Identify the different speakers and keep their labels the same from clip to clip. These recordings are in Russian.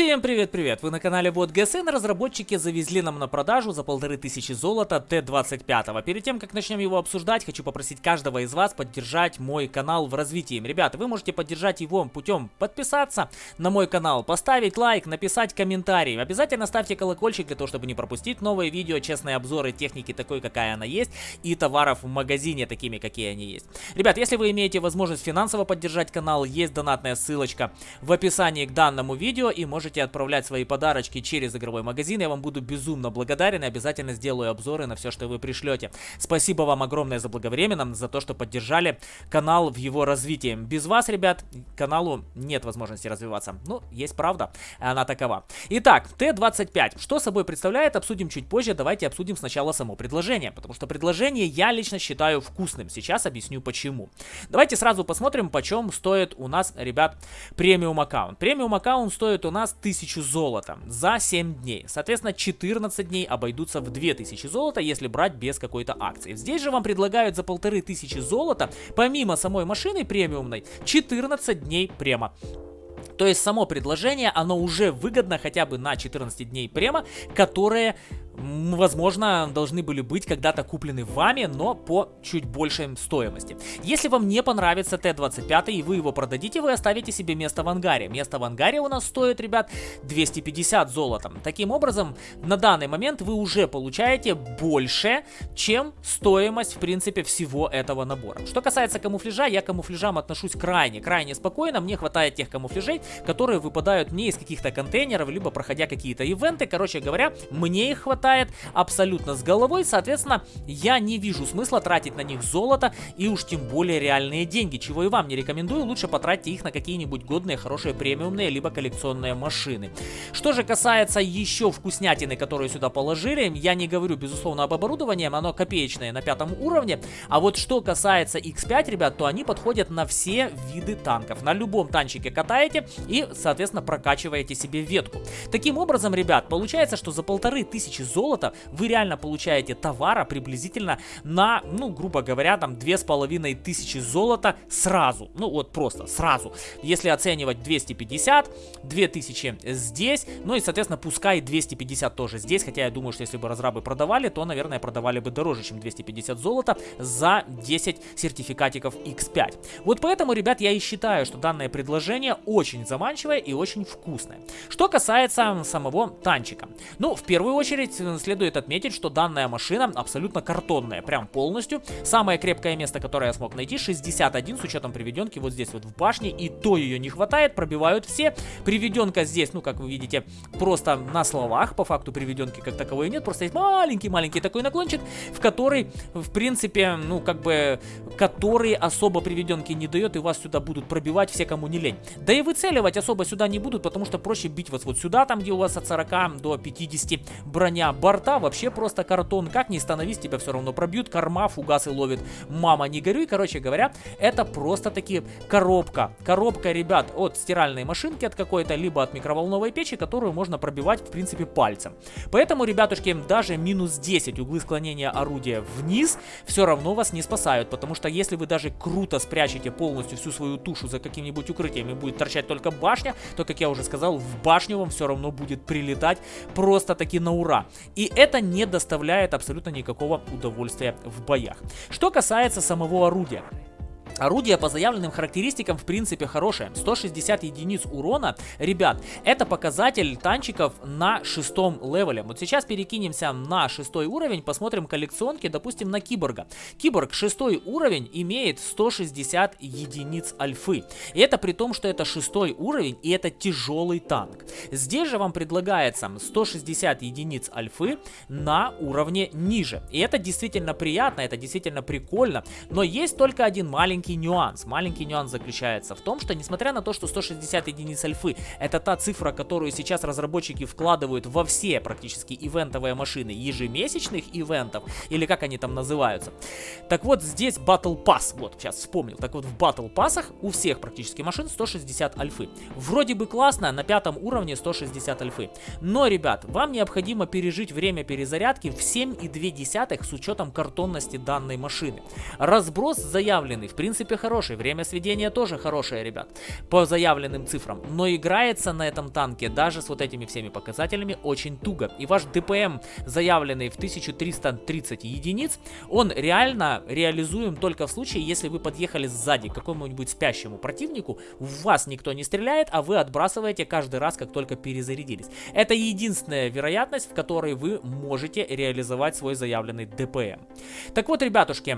Speaker 1: Всем привет-привет! Вы на канале Вот ГСН. Разработчики завезли нам на продажу за полторы тысячи золота Т-25. Перед тем, как начнем его обсуждать, хочу попросить каждого из вас поддержать мой канал в развитии. Ребята, вы можете поддержать его путем подписаться на мой канал, поставить лайк, написать комментарий. Обязательно ставьте колокольчик для того, чтобы не пропустить новые видео, честные обзоры техники такой, какая она есть, и товаров в магазине такими, какие они есть. Ребят, если вы имеете возможность финансово поддержать канал, есть донатная ссылочка в описании к данному видео, и можете можете отправлять свои подарочки через игровой магазин. Я вам буду безумно благодарен и обязательно сделаю обзоры на все, что вы пришлете. Спасибо вам огромное за благовременно, за то, что поддержали канал в его развитии. Без вас, ребят, каналу нет возможности развиваться. Ну, есть правда, она такова. Итак, Т-25. Что собой представляет, обсудим чуть позже. Давайте обсудим сначала само предложение, потому что предложение я лично считаю вкусным. Сейчас объясню почему. Давайте сразу посмотрим, почем стоит у нас, ребят, премиум аккаунт. Премиум аккаунт стоит у нас 1000 золота за 7 дней. Соответственно, 14 дней обойдутся в 2000 золота, если брать без какой-то акции. Здесь же вам предлагают за 1500 золота, помимо самой машины премиумной, 14 дней према. То есть само предложение, оно уже выгодно хотя бы на 14 дней према, которые возможно, должны были быть когда-то куплены вами, но по чуть большей стоимости. Если вам не понравится Т-25 и вы его продадите, вы оставите себе место в ангаре. Место в ангаре у нас стоит, ребят, 250 золотом. Таким образом, на данный момент вы уже получаете больше, чем стоимость, в принципе, всего этого набора. Что касается камуфляжа, я к камуфляжам отношусь крайне, крайне спокойно. Мне хватает тех камуфляжей, которые выпадают не из каких-то контейнеров, либо проходя какие-то ивенты. Короче говоря, мне их хватает хватает абсолютно с головой, соответственно, я не вижу смысла тратить на них золото и уж тем более реальные деньги, чего и вам не рекомендую, лучше потратьте их на какие-нибудь годные, хорошие премиумные, либо коллекционные машины. Что же касается еще вкуснятины, которые сюда положили, я не говорю, безусловно, об оборудовании, оно копеечное на пятом уровне, а вот что касается X5, ребят, то они подходят на все виды танков. На любом танчике катаете и, соответственно, прокачиваете себе ветку. Таким образом, ребят, получается, что за полторы тысячи золота вы реально получаете товара приблизительно на, ну, грубо говоря, там, две с половиной тысячи золота сразу. Ну, вот просто сразу. Если оценивать 250, 2000 здесь, ну и, соответственно, пускай 250 тоже здесь, хотя я думаю, что если бы разрабы продавали, то, наверное, продавали бы дороже, чем 250 золота за 10 сертификатиков X5. Вот поэтому, ребят, я и считаю, что данное предложение очень заманчивое и очень вкусное. Что касается самого танчика. Ну, в первую очередь, следует отметить, что данная машина абсолютно картонная, прям полностью. Самое крепкое место, которое я смог найти, 61 с учетом приведенки вот здесь вот в башне, и то ее не хватает, пробивают все. Приведенка здесь, ну как вы видите, просто на словах, по факту приведенки как таковой нет, просто есть маленький-маленький такой наклончик, в который, в принципе, ну как бы, который особо приведенки не дает, и вас сюда будут пробивать все, кому не лень. Да и выцеливать особо сюда не будут, потому что проще бить вас вот сюда, там где у вас от 40 до 50 броня борта вообще просто картон. Как ни становись, тебя все равно пробьют. Корма, фугасы ловит. Мама, не горюй. Короче говоря, это просто таки коробка. Коробка, ребят, от стиральной машинки от какой-то, либо от микроволновой печи, которую можно пробивать, в принципе, пальцем. Поэтому, ребятушки, даже минус 10 углы склонения орудия вниз все равно вас не спасают. Потому что если вы даже круто спрячете полностью всю свою тушу за каким-нибудь укрытием и будет торчать только башня, то, как я уже сказал, в башню вам все равно будет прилетать просто таки на ура. И это не доставляет абсолютно никакого удовольствия в боях. Что касается самого орудия. Орудие по заявленным характеристикам в принципе хорошее. 160 единиц урона. Ребят, это показатель танчиков на шестом левеле. Вот сейчас перекинемся на шестой уровень, посмотрим коллекционки, допустим, на Киборга. Киборг шестой уровень имеет 160 единиц альфы. И это при том, что это шестой уровень и это тяжелый танк. Здесь же вам предлагается 160 единиц альфы на уровне ниже. И это действительно приятно, это действительно прикольно. Но есть только один маленький маленький нюанс. Маленький нюанс заключается в том, что несмотря на то, что 160 единиц альфы это та цифра, которую сейчас разработчики вкладывают во все практически ивентовые машины ежемесячных ивентов, или как они там называются. Так вот, здесь Battle Pass, вот, сейчас вспомнил. Так вот, в Battle Пассах у всех практически машин 160 альфы. Вроде бы классно, на пятом уровне 160 альфы. Но, ребят, вам необходимо пережить время перезарядки в 7,2 с учетом картонности данной машины. Разброс заявленный, в принципе, принципе хороший, время сведения тоже хорошее, ребят, по заявленным цифрам. Но играется на этом танке даже с вот этими всеми показателями очень туго. И ваш ДПМ, заявленный в 1330 единиц, он реально реализуем только в случае, если вы подъехали сзади к какому-нибудь спящему противнику, в вас никто не стреляет, а вы отбрасываете каждый раз, как только перезарядились. Это единственная вероятность, в которой вы можете реализовать свой заявленный ДПМ. Так вот, ребятушки,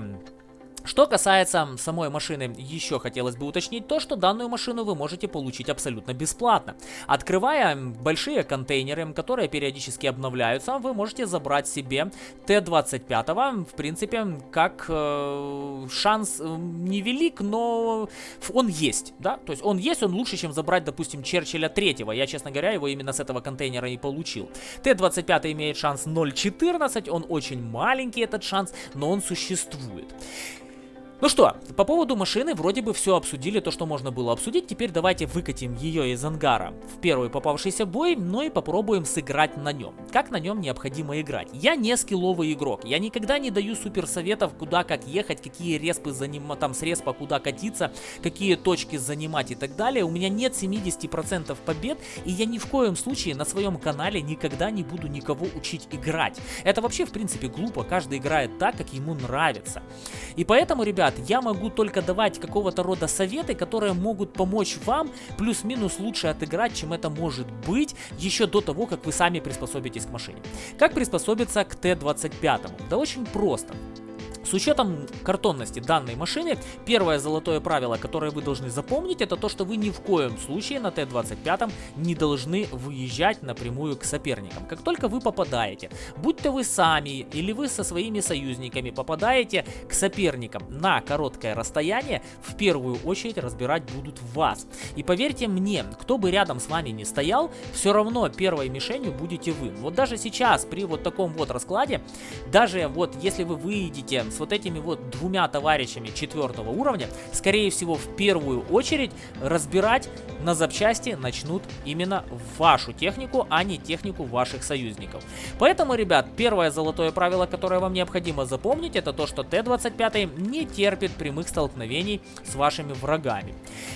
Speaker 1: что касается самой машины, еще хотелось бы уточнить то, что данную машину вы можете получить абсолютно бесплатно. Открывая большие контейнеры, которые периодически обновляются, вы можете забрать себе Т-25, в принципе, как э, шанс э, невелик, но он есть, да, то есть он есть, он лучше, чем забрать, допустим, Черчилля 3, я, честно говоря, его именно с этого контейнера и получил. Т-25 имеет шанс 0.14, он очень маленький этот шанс, но он существует. Ну что, по поводу машины вроде бы все обсудили, то, что можно было обсудить. Теперь давайте выкатим ее из ангара в первый попавшийся бой, ну и попробуем сыграть на нем. Как на нем необходимо играть? Я не скилловый игрок, я никогда не даю супер советов, куда как ехать, какие респы занимать, там с респа куда катиться, какие точки занимать и так далее. У меня нет 70% побед, и я ни в коем случае на своем канале никогда не буду никого учить играть. Это вообще, в принципе, глупо, каждый играет так, как ему нравится. И поэтому, ребят, ребят, я могу только давать какого-то рода советы, которые могут помочь вам плюс-минус лучше отыграть, чем это может быть, еще до того, как вы сами приспособитесь к машине. Как приспособиться к Т-25? Да очень просто. С учетом картонности данной машины, первое золотое правило, которое вы должны запомнить, это то, что вы ни в коем случае на Т-25 не должны выезжать напрямую к соперникам. Как только вы попадаете, будь то вы сами или вы со своими союзниками попадаете к соперникам на короткое расстояние, в первую очередь разбирать будут вас. И поверьте мне, кто бы рядом с вами не стоял, все равно первой мишенью будете вы. Вот даже сейчас, при вот таком вот раскладе, даже вот если вы выйдете с вот этими вот двумя товарищами четвертого уровня, скорее всего, в первую очередь разбирать на запчасти начнут именно вашу технику, а не технику ваших союзников. Поэтому, ребят, первое золотое правило, которое вам необходимо запомнить, это то, что Т-25 не терпит прямых столкновений с вашими врагами.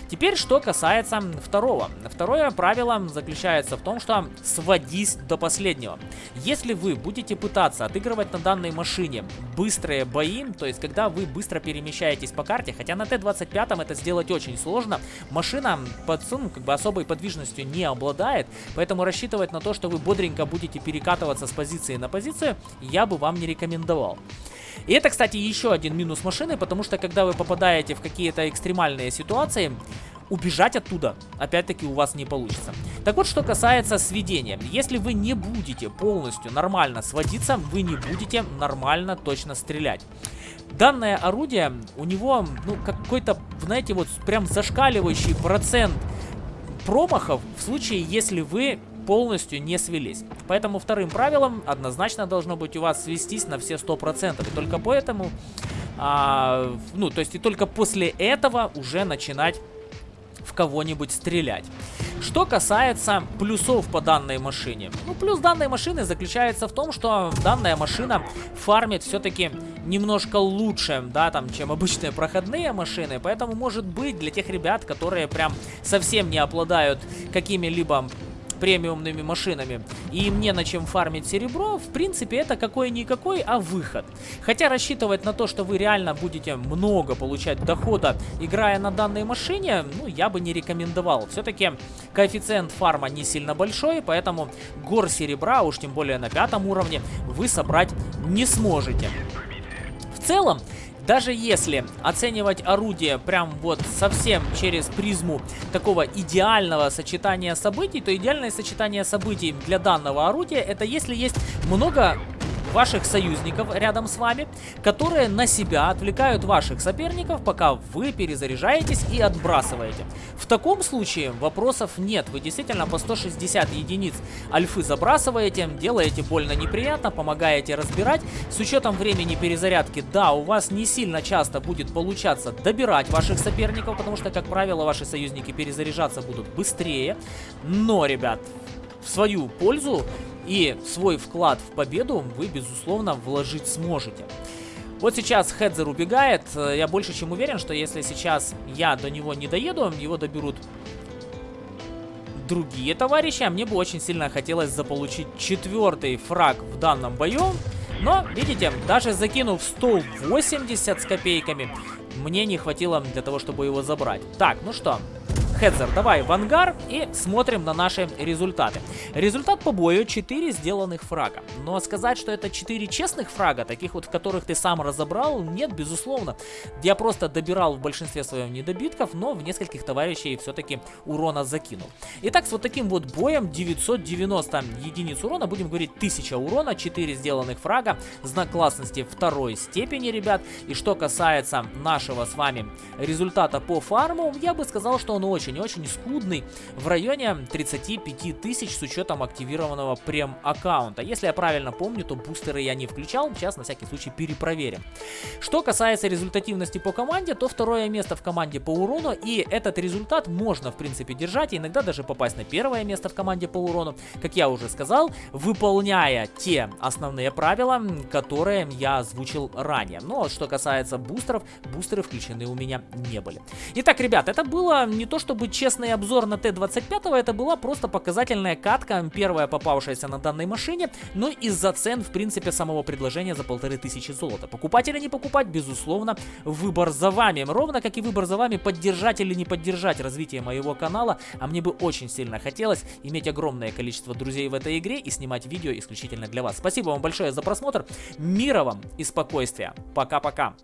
Speaker 1: Теперь, что касается второго. Второе правило заключается в том, что сводись до последнего. Если вы будете пытаться отыгрывать на данной машине быстрые бои, бои, то есть когда вы быстро перемещаетесь по карте, хотя на Т-25 это сделать очень сложно, машина под, ну, как бы особой подвижностью не обладает, поэтому рассчитывать на то, что вы бодренько будете перекатываться с позиции на позицию, я бы вам не рекомендовал. И это, кстати, еще один минус машины, потому что когда вы попадаете в какие-то экстремальные ситуации, убежать оттуда, опять-таки, у вас не получится. Так вот, что касается сведения. Если вы не будете полностью нормально сводиться, вы не будете нормально точно стрелять. Данное орудие, у него, ну, какой-то, знаете, вот прям зашкаливающий процент промахов в случае, если вы полностью не свелись. Поэтому вторым правилом однозначно должно быть у вас свестись на все 100%. И только поэтому, а, ну, то есть и только после этого уже начинать в кого-нибудь стрелять. Что касается плюсов по данной машине. Ну, плюс данной машины заключается в том, что данная машина фармит все-таки немножко лучше, да, там, чем обычные проходные машины. Поэтому, может быть, для тех ребят, которые прям совсем не обладают какими-либо премиумными машинами, и им не на чем фармить серебро, в принципе, это какой-никакой, а выход. Хотя рассчитывать на то, что вы реально будете много получать дохода, играя на данной машине, ну, я бы не рекомендовал. Все-таки коэффициент фарма не сильно большой, поэтому гор серебра, уж тем более на пятом уровне, вы собрать не сможете. В целом, даже если оценивать орудие прям вот совсем через призму такого идеального сочетания событий, то идеальное сочетание событий для данного орудия это если есть много ваших союзников рядом с вами, которые на себя отвлекают ваших соперников, пока вы перезаряжаетесь и отбрасываете. В таком случае вопросов нет, вы действительно по 160 единиц альфы забрасываете, делаете больно неприятно, помогаете разбирать. С учетом времени перезарядки, да, у вас не сильно часто будет получаться добирать ваших соперников, потому что, как правило, ваши союзники перезаряжаться будут быстрее. Но, ребят, в свою пользу и свой вклад в победу вы, безусловно, вложить сможете. Вот сейчас Хедзер убегает. Я больше чем уверен, что если сейчас я до него не доеду, его доберут другие товарищи. А мне бы очень сильно хотелось заполучить четвертый фраг в данном бою. Но, видите, даже закинув 180 с копейками, мне не хватило для того, чтобы его забрать. Так, ну что, Хедзер, давай в ангар и смотрим на наши результаты. Результат по бою 4 сделанных фрага. Но сказать, что это 4 честных фрага, таких вот, в которых ты сам разобрал, нет, безусловно. Я просто добирал в большинстве своем недобитков, но в нескольких товарищей все-таки урона закинул. Итак, с вот таким вот боем 990 единиц урона, будем говорить 1000 урона, 4 сделанных фрага, знак классности второй степени, ребят. И что касается нашего с вами результата по фарму, я бы сказал, что он очень очень-очень скудный, в районе 35 тысяч с учетом активированного прем-аккаунта. Если я правильно помню, то бустеры я не включал, сейчас на всякий случай перепроверим. Что касается результативности по команде, то второе место в команде по урону, и этот результат можно, в принципе, держать, и иногда даже попасть на первое место в команде по урону, как я уже сказал, выполняя те основные правила, которые я озвучил ранее. Но ну, что касается бустеров, бустеры включены у меня не были. Итак, ребят, это было не то, что чтобы честный обзор на Т-25, это была просто показательная катка, первая попавшаяся на данной машине, но из-за цен, в принципе, самого предложения за полторы тысячи золота. Покупать или не покупать, безусловно, выбор за вами. Ровно как и выбор за вами, поддержать или не поддержать развитие моего канала, а мне бы очень сильно хотелось иметь огромное количество друзей в этой игре и снимать видео исключительно для вас. Спасибо вам большое за просмотр, мира вам и спокойствия. Пока-пока.